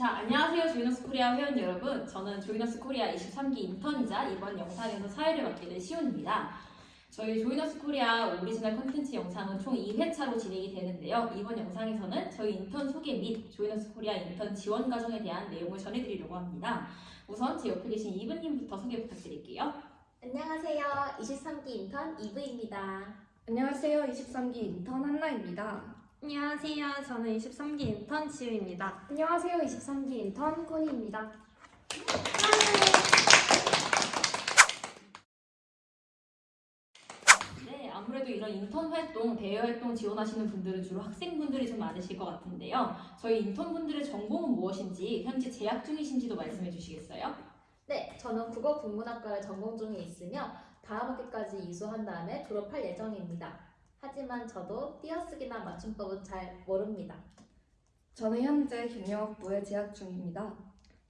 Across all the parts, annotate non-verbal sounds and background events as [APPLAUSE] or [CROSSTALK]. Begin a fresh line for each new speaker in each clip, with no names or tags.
자, 안녕하세요. 조이너스 코리아 회원 여러분. 저는 조이너스 코리아 23기 인턴이자 이번 영상에서 사회를 맡게 된 시온입니다. 저희 조이너스 코리아 오리지널 컨텐츠 영상은 총 2회차로 진행이 되는데요. 이번 영상에서는 저희 인턴 소개 및 조이너스 코리아 인턴 지원 과정에 대한 내용을 전해드리려고 합니다. 우선 제 옆에 계신 이브님부터 소개 부탁드릴게요.
안녕하세요. 23기 인턴 이브입니다.
안녕하세요. 23기 인턴 한나입니다.
안녕하세요. 저는 23기 인턴 지우입니다.
안녕하세요. 23기 인턴 코니입니다.
네, 아무래도 이런 인턴 활동, 대외 활동 지원하시는 분들은 주로 학생분들이 좀 많으실 것 같은데요. 저희 인턴분들의 전공은 무엇인지, 현재 재학 중이신지도 말씀해 주시겠어요?
네, 저는 국어 국문학과를 전공 중에 있으며 다음 학기까지 이수한 다음에 졸업할 예정입니다. 하지만 저도 띄어쓰기나 맞춤법은 잘 모릅니다.
저는 현재 경영학부에 재학 중입니다.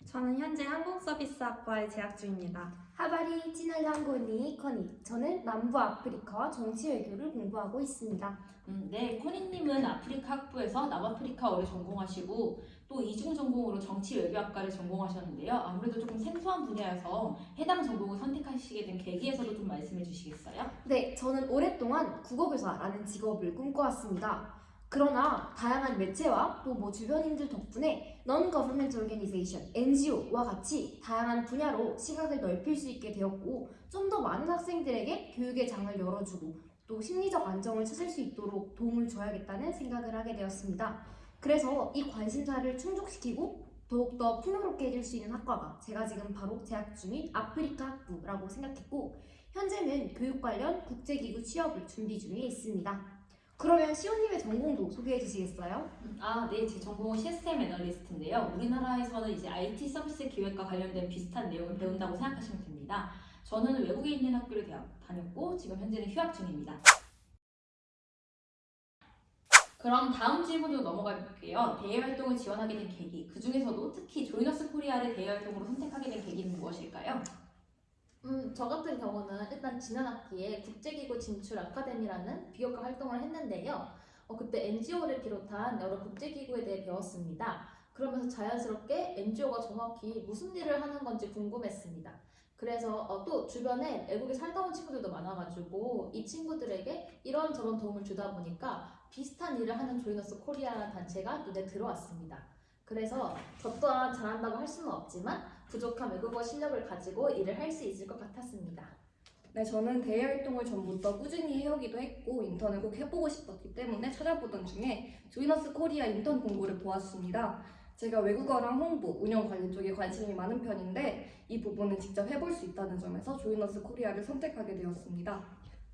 저는 현재 항공서비스학과에 재학 중입니다.
하바리 찌날랑고니 커니 저는 남부 아프리카와 정치 외교를 공부하고 있습니다.
음, 네, 코니님은 아프리카 학부에서 남아프리카어를 전공하시고 또 이중 전공으로 정치 외교학과를 전공하셨는데요. 아무래도 조금 생소한 분야여서 해당 전공을 선택하시게 된 계기에서도 좀 말씀해 주시겠어요?
네, 저는 오랫동안 국어교사라는 직업을 꿈꿔왔습니다. 그러나 다양한 매체와 또 뭐 주변인들 덕분에 Non-Government Organization, NGO와 같이 다양한 분야로 시각을 넓힐 수 있게 되었고 좀 더 많은 학생들에게 교육의 장을 열어주고 또 심리적 안정을 찾을 수 있도록 도움을 줘야겠다는 생각을 하게 되었습니다. 그래서 이 관심사를 충족시키고 더욱더 풍요롭게 해줄 수 있는 학과가 제가 지금 바로 재학 중인 아프리카 학부라고 생각했고 현재는 교육 관련 국제기구 취업을 준비 중에 있습니다. 그러면 시온님의 전공도 소개해 주시겠어요?
아, 네, 제 전공은 시스템 애널리스트인데요. 우리나라에서는 이제 IT 서비스 기획과 관련된 비슷한 내용을 배운다고 생각하시면 됩니다. 저는 외국에 있는 학교를 다녔고 지금 현재는 휴학 중입니다. 그럼 다음 질문으로 넘어가 볼게요. 대외 활동을 지원하게 된 계기, 그 중에서도 특히 조이너스 코리아를 대외 활동으로 선택하게 된 계기는 무엇일까요?
음, 저 같은 경우는 일단 지난 학기에 국제기구 진출 아카데미라는 비교과 활동을 했는데요. 어, 그때 NGO를 비롯한 여러 국제기구에 대해 배웠습니다. 그러면서 자연스럽게 NGO가 정확히 무슨 일을 하는 건지 궁금했습니다. 그래서 어, 또 주변에 외국에 살다 온 친구들도 많아가지고 이 친구들에게 이런저런 도움을 주다 보니까 비슷한 일을 하는 조이너스 코리아라는 단체가 눈에 들어왔습니다. 그래서 저 또한 잘한다고 할 수는 없지만 부족한 외국어 실력을 가지고 일을 할 수 있을 것 같았습니다.
네, 저는 대외 활동을 전부터 꾸준히 해오기도 했고 인턴을 꼭 해보고 싶었기 때문에 찾아보던 중에 조이너스 코리아 인턴 공고를 보았습니다. 제가 외국어랑 홍보, 운영 관리 쪽에 관심이 많은 편인데 이 부분을 직접 해볼 수 있다는 점에서 조이너스 코리아를 선택하게 되었습니다.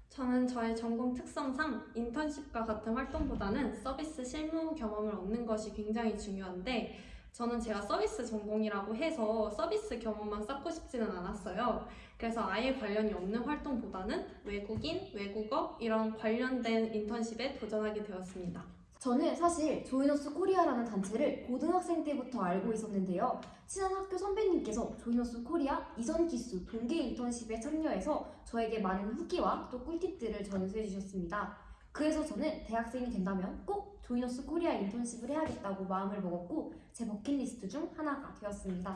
저는 저의 전공 특성상 인턴십과 같은 활동보다는 서비스 실무 경험을 얻는 것이 굉장히 중요한데 저는 제가 서비스 전공이라고 해서 서비스 경험만 쌓고 싶지는 않았어요. 그래서 아예 관련이 없는 활동보다는 외국인, 외국어 이런 관련된 인턴십에 도전하게 되었습니다.
저는 사실 조이너스 코리아라는 단체를 고등학생 때부터 알고 있었는데요. 친한 학교 선배님께서 조이너스 코리아 이전 기수 동계 인턴십에 참여해서 저에게 많은 후기와 또 꿀팁들을 전수해 주셨습니다. 그래서 저는 대학생이 된다면 꼭 조이너스 코리아 인턴십을 해야겠다고 마음을 먹었고 제 버킷리스트 중 하나가 되었습니다.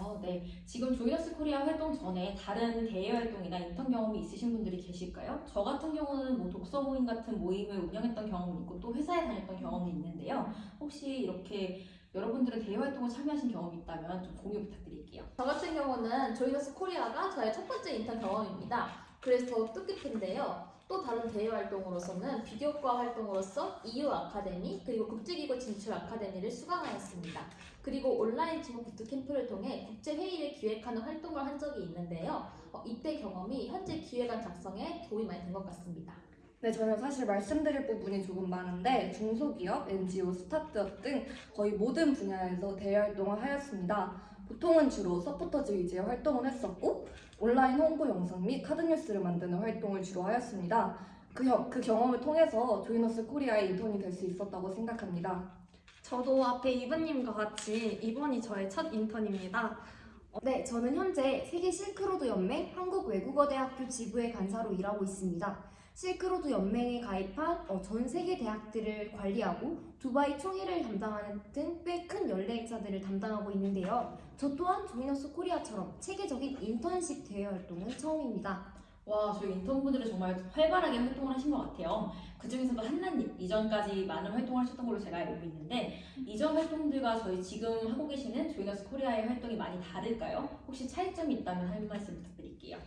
어, 네. 지금 조이너스 코리아 활동 전에 다른 대외 활동이나 인턴 경험이 있으신 분들이 계실까요? 저 같은 경우는 뭐 독서 모임 같은 모임을 운영했던 경험이 있고 또 회사에 다녔던 경험이 있는데요. 혹시 이렇게 여러분들은 대외 활동을 참여하신 경험이 있다면 좀 공유 부탁드릴게요.
저 같은 경우는 조이너스 코리아가 저의 첫 번째 인턴 경험입니다. 그래서 더 뜻깊은데요. 또 다른 대외 활동으로서는 비교과 활동으로서 EU 아카데미 그리고 국제기구 진출 아카데미를 수강하였습니다. 그리고 온라인 지목 부트 캠프를 통해 국제 회의를 기획하는 활동을 한 적이 있는데요. 어, 이때 경험이 현재 기획안 작성에 도움이 많이 된 것 같습니다.
네, 저는 사실 말씀드릴 부분이 조금 많은데 중소기업, NGO, 스타트업 등 거의 모든 분야에서 대외 활동을 하였습니다. 보통은 주로 서포터즈 위주의 활동을 했었고 온라인 홍보 영상 및 카드 뉴스를 만드는 활동을 주로 하였습니다. 그, 겨- 그 경험을 통해서 조이너스 코리아의 인턴이 될 수 있었다고 생각합니다.
저도 앞에 이브님과 같이 이번이 저의 첫 인턴입니다.
네, 저는 현재 세계 실크로드 연맹 한국외국어대학교 지부의 간사로 일하고 있습니다. 실크로드 연맹에 가입한 어, 전 세계 대학들을 관리하고 두바이 총회를 담당하는 등 꽤 큰 연례 행사들을 담당하고 있는데요. 저 또한 조이너스 코리아처럼 체계적인 인턴십 대외 활동은 처음입니다.
와, 저희 인턴분들은 정말 활발하게 활동을 하신 것 같아요. 그 중에서도 한나님, 이전까지 많은 활동을 하셨던 걸로 제가 알고 있는데, 이전 활동들과 저희 지금 하고 계시는 조이너스 코리아의 활동이 많이 다를까요? 혹시 차이점이 있다면 한 말씀 부탁드릴게요.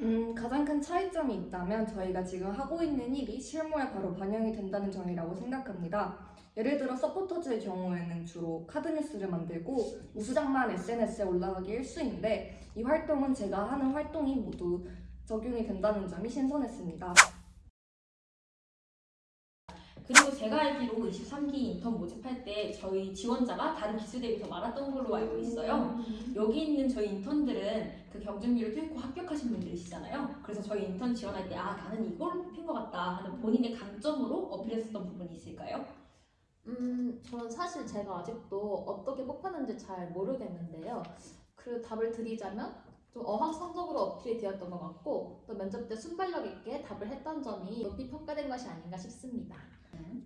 음, 가장 큰 차이점이 있다면 저희가 지금 하고 있는 일이 실무에 바로 반영이 된다는 점이라고 생각합니다. 예를 들어 서포터즈의 경우에는 주로 카드 뉴스를 만들고 우수작만 SNS에 올라가기 일쑤인데 이 활동은 제가 하는 활동이 모두 적용이 된다는 점이 신선했습니다.
그리고 제가 알기로 23기 인턴 모집할 때 저희 지원자가 다른 기수 대비 더 많았던 걸로 알고 있어요. 여기 있는 저희 인턴들은 그 경쟁률을 뚫고 합격하신 분들이시잖아요. 그래서 저희 인턴 지원할 때 아 나는 이걸 뽑힌 것 같다 하는 본인의 강점으로 어필했었던 부분이 있을까요?
음, 저는 사실 제가 아직도 어떻게 뽑혔는지 잘 모르겠는데요. 그 답을 드리자면 좀 어학성적으로 어필이 되었던 것 같고 또 면접 때 순발력 있게 답을 했던 점이 높이 평가된 것이 아닌가 싶습니다.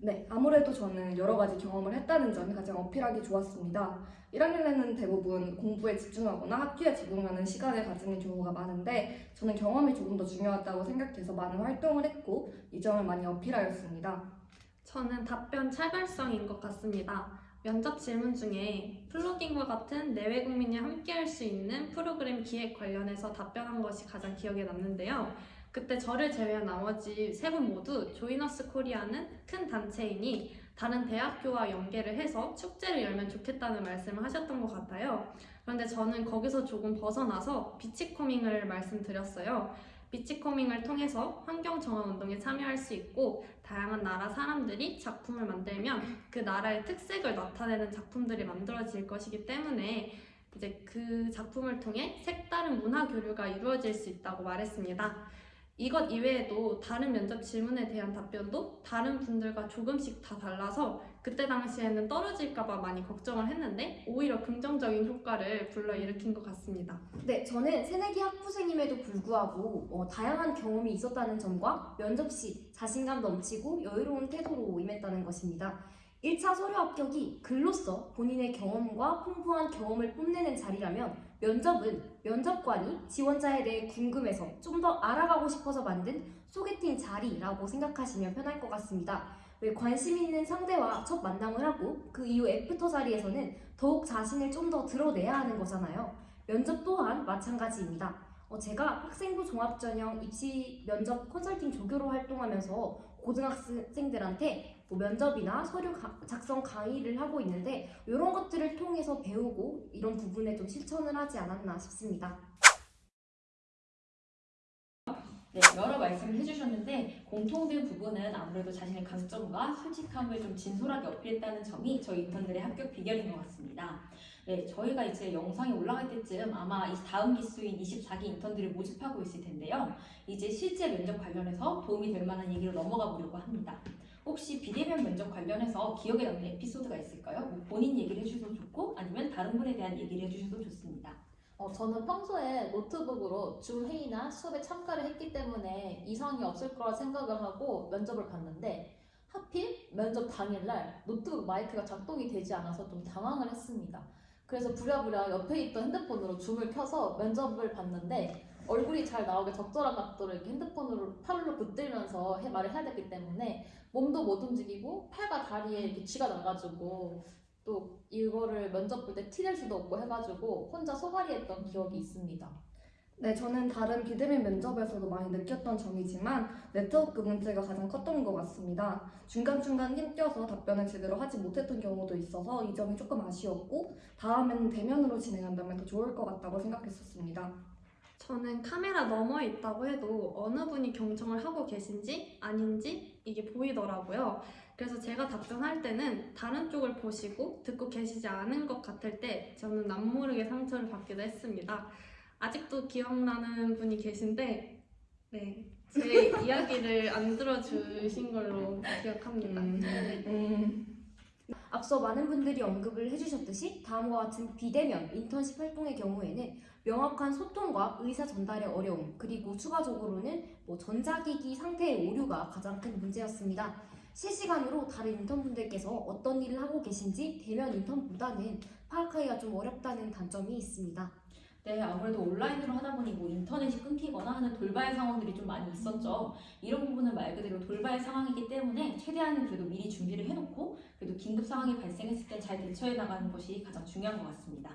네, 아무래도 저는 여러 가지 경험을 했다는 점이 가장 어필하기 좋았습니다. 1학년에는 대부분 공부에 집중하거나 학교에 적응하는 시간을 가지는 경우가 많은데 저는 경험이 조금 더 중요하다고 생각해서 많은 활동을 했고 이 점을 많이 어필하였습니다.
저는 답변 차별성인 것 같습니다. 면접 질문 중에 플로깅과 같은 내외 국민이 함께할 수 있는 프로그램 기획 관련해서 답변한 것이 가장 기억에 남는데요. 그때 저를 제외한 나머지 세 분 모두 조이너스 코리아는 큰 단체이니 다른 대학교와 연계를 해서 축제를 열면 좋겠다는 말씀을 하셨던 것 같아요. 그런데 저는 거기서 조금 벗어나서 비치코밍을 말씀드렸어요. 비치코밍을 통해서 환경 정화 운동에 참여할 수 있고 다양한 나라 사람들이 작품을 만들면 그 나라의 특색을 나타내는 작품들이 만들어질 것이기 때문에 이제 그 작품을 통해 색다른 문화 교류가 이루어질 수 있다고 말했습니다. 이것 이외에도 다른 면접 질문에 대한 답변도 다른 분들과 조금씩 다 달라서 그때 당시에는 떨어질까봐 많이 걱정을 했는데 오히려 긍정적인 효과를 불러일으킨 것 같습니다.
네, 저는 새내기 학부생임에도 불구하고 어, 다양한 경험이 있었다는 점과 면접 시 자신감 넘치고 여유로운 태도로 임했다는 것입니다. 1차 서류 합격이 글로써 본인의 경험과 풍부한 경험을 뽐내는 자리라면 면접은 면접관이 지원자에 대해 궁금해서 좀 더 알아가고 싶어서 만든 소개팅 자리라고 생각하시면 편할 것 같습니다. 왜 관심 있는 상대와 첫 만남을 하고 그 이후 애프터 자리에서는 더욱 자신을 좀 더 드러내야 하는 거잖아요. 면접 또한 마찬가지입니다. 어, 제가 학생부 종합전형 입시 면접 컨설팅 조교로 활동하면서 고등학생들한테 뭐 면접이나 서류 가- 작성 강의를 하고 있는데 이런 것들을 통해서 배우고 이런 부분에 좀 실천을 하지 않았나 싶습니다.
네, 여러 말씀을 해주셨는데 공통된 부분은 아무래도 자신의 강점과 솔직함을 좀 진솔하게 어필했다는 점이 저희 인턴들의 합격 비결인 것 같습니다. 네, 저희가 이제 영상이 올라갈 때쯤 아마 이 다음 기수인 24기 인턴들을 모집하고 있을 텐데요. 이제 실제 면접 관련해서 도움이 될 만한 얘기로 넘어가 보려고 합니다. 혹시 비대면 면접 관련해서 기억에 남는 에피소드가 있을까요? 뭐 본인 얘기를 해주셔도 좋고 아니면 다른 분에 대한 얘기를 해주셔도 좋습니다.
어, 저는 평소에 노트북으로 줌 회의나 수업에 참가를 했기 때문에 이상이 없을 거라 생각을 하고 면접을 봤는데 하필 면접 당일날 노트북 마이크가 작동이 되지 않아서 좀 당황을 했습니다. 그래서 부랴부랴 옆에 있던 핸드폰으로 줌을 켜서 면접을 봤는데 얼굴이 잘 나오게 적절한 이렇게 핸드폰으로 팔로 붙들면서 해, 말을 해야 되기 때문에 몸도 못 움직이고 팔과 다리에 이렇게 쥐가 나가지고 또 이거를 면접 볼 때 티낼 수도 없고 해가지고 혼자 소갈이했던 기억이 있습니다.
네, 저는 다른 비대면 면접에서도 많이 느꼈던 점이지만 네트워크 문제가 가장 컸던 것 같습니다. 중간중간 힘껴서 답변을 제대로 하지 못했던 경우도 있어서 이 점이 조금 아쉬웠고 다음에는 대면으로 진행한다면 더 좋을 것 같다고 생각했었습니다.
저는 카메라 너머에 있다고 해도 어느 분이 경청을 하고 계신지 아닌지 이게 보이더라고요. 그래서 제가 답변할 때는 다른 쪽을 보시고 듣고 계시지 않은 것 같을 때 저는 남모르게 상처를 받기도 했습니다. 아직도 기억나는 분이 계신데 네, 제 [LAUGHS] 이야기를 안 들어주신 걸로 기억합니다.
음, 음,
앞서 많은 분들이 언급을 해주셨듯이 다음과 같은 비대면 인턴십 활동의 경우에는 명확한 소통과 의사 전달의 어려움 그리고 추가적으로는 뭐 전자기기 상태의 오류가 가장 큰 문제였습니다. 실시간으로 다른 인턴분들께서 어떤 일을 하고 계신지 대면 인턴보다는 파악하기가 좀 어렵다는 단점이 있습니다.
네, 아무래도 온라인으로 하다 보니 뭐 인터넷이 끊기거나 하는 돌발 상황들이 좀 많이 있었죠. 이런 부분은 말 그대로 돌발 상황이기 때문에 최대한 그래도 미리 준비를 해놓고 그래도 긴급 상황이 발생했을 때 잘 대처해 나가는 것이 가장 중요한 것 같습니다.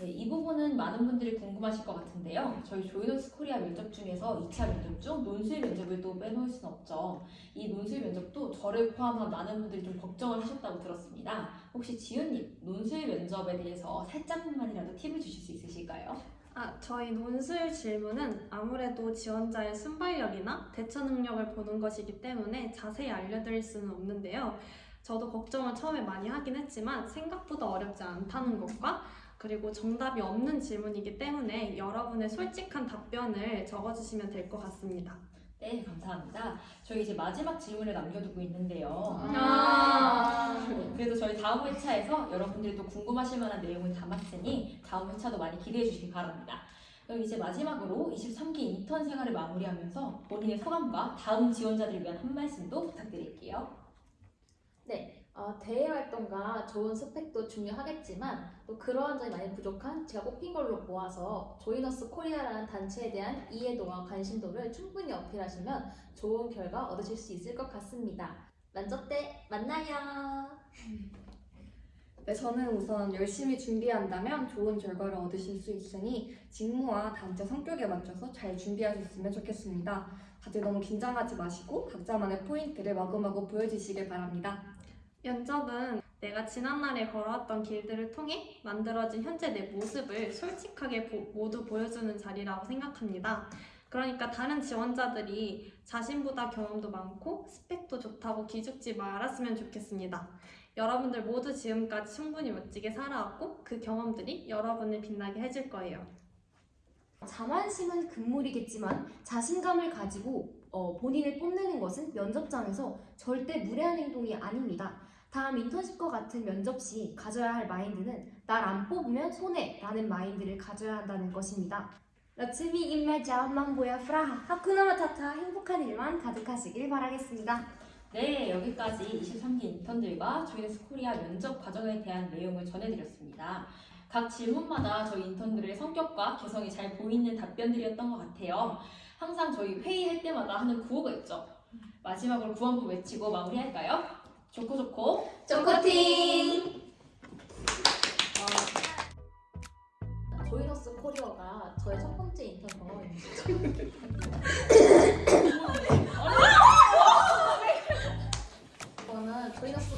네, 이 부분은 많은 분들이 궁금하실 것 같은데요. 저희 조이너스 코리아 면접 중에서 2차 면접 중 논술 면접을 또 빼놓을 수는 없죠. 이 논술 면접도 저를 포함한 많은 분들이 좀 걱정을 하셨다고 들었습니다. 혹시 지윤님, 논술 면접에 대해서 살짝만이라도 팁을 주실 수 있으실까요?
아, 저희 논술 질문은 아무래도 지원자의 순발력이나 대처 능력을 보는 것이기 때문에 자세히 알려드릴 수는 없는데요. 저도 걱정을 처음에 많이 하긴 했지만 생각보다 어렵지 않다는 것과 그리고 정답이 없는 질문이기 때문에 여러분의 솔직한 답변을 적어주시면 될 것 같습니다.
네, 감사합니다. 저희 이제 마지막 질문을 남겨두고 있는데요.
아.
그래도 저희 다음 회차에서 여러분들이 또 궁금하실 만한 내용을 담았으니 다음 회차도 많이 기대해 주시기 바랍니다. 그럼 이제 마지막으로 23기 인턴 생활을 마무리하면서 본인의 소감과 다음 지원자들을 위한 한 말씀도 부탁드릴게요.
네, 어, 대외 활동과 좋은 스펙도 중요하겠지만 또 그러한 점이 많이 부족한 제가 뽑힌 걸로 보아서 조이너스 코리아라는 단체에 대한 이해도와 관심도를 충분히 어필하시면 좋은 결과 얻으실 수 있을 것 같습니다. 면접 때 만나요. [LAUGHS]
네, 저는 우선 열심히 준비한다면 좋은 결과를 얻으실 수 있으니 직무와 단체 성격에 맞춰서 잘 준비하셨으면 좋겠습니다. 다들 너무 긴장하지 마시고 각자만의 포인트를 마구마구 보여주시길 바랍니다.
면접은 내가 지난날에 걸어왔던 길들을 통해 만들어진 현재 내 모습을 솔직하게 보- 모두 보여주는 자리라고 생각합니다. 그러니까 다른 지원자들이 자신보다 경험도 많고 스펙도 좋다고 기죽지 말았으면 좋겠습니다. 여러분들 모두 지금까지 충분히 멋지게 살아왔고 그 경험들이 여러분을 빛나게 해줄 거예요.
자만심은 금물이겠지만 자신감을 가지고 어, 본인을 뽐내는 것은 면접장에서 절대 무례한 행동이 아닙니다. 다음 인턴십과 같은 면접 시 가져야 할 마인드는 날 안 뽑으면 손해라는 마인드를 가져야 한다는 것입니다. 러츠미 인마자 망보야 프라하 하쿠나 마타타 행복한 일만 가득하시길 바라겠습니다.
네, 여기까지 23기 인턴들과 조이너스 코리아 면접 과정에 대한 내용을 전해드렸습니다. 각 질문마다 저희 인턴들의 성격과 개성이 잘 보이는 답변들이었던 것 같아요. 항상 저희 회의할 때마다 하는 구호가 있죠. 마지막으로 한번 외치고 마무리할까요? 좋고 좋고
초코팅! 조이너스 코리아가 저의 첫 번째 인턴 경험입니다. [LAUGHS] 저는 조이너스